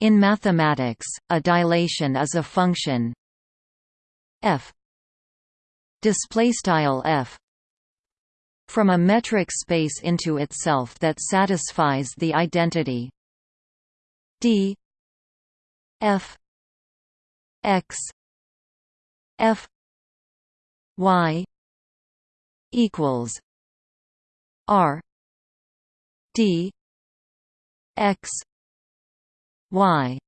In mathematics, a dilation is a function f f from a metric space into itself that satisfies the identity d f x f y equals r d x y.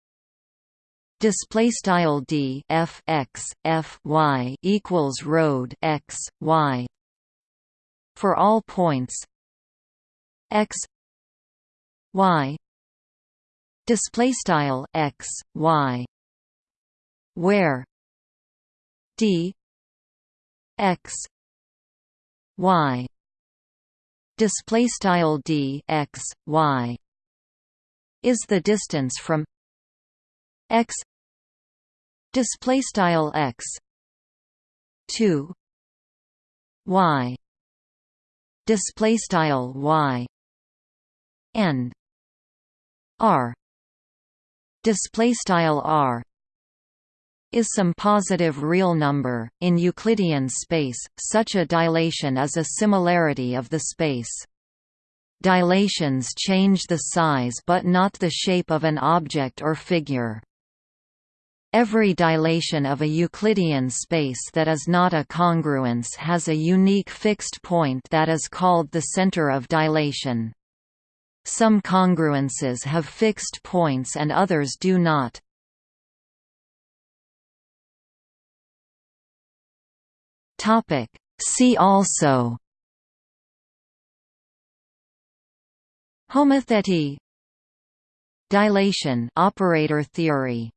Display style d f x f y equals road x y. For all points x y. Display style x y. Where d x y. Display style d x y is the distance from x display style x to y display style y and r display style r is some positive real number. In Euclidean space, such a dilation is a similarity of the space. Dilations change the size but not the shape of an object or figure. Every dilation of a Euclidean space that is not a congruence has a unique fixed point that is called the center of dilation. Some congruences have fixed points and others do not. See also Homothety Dilation. Operator theory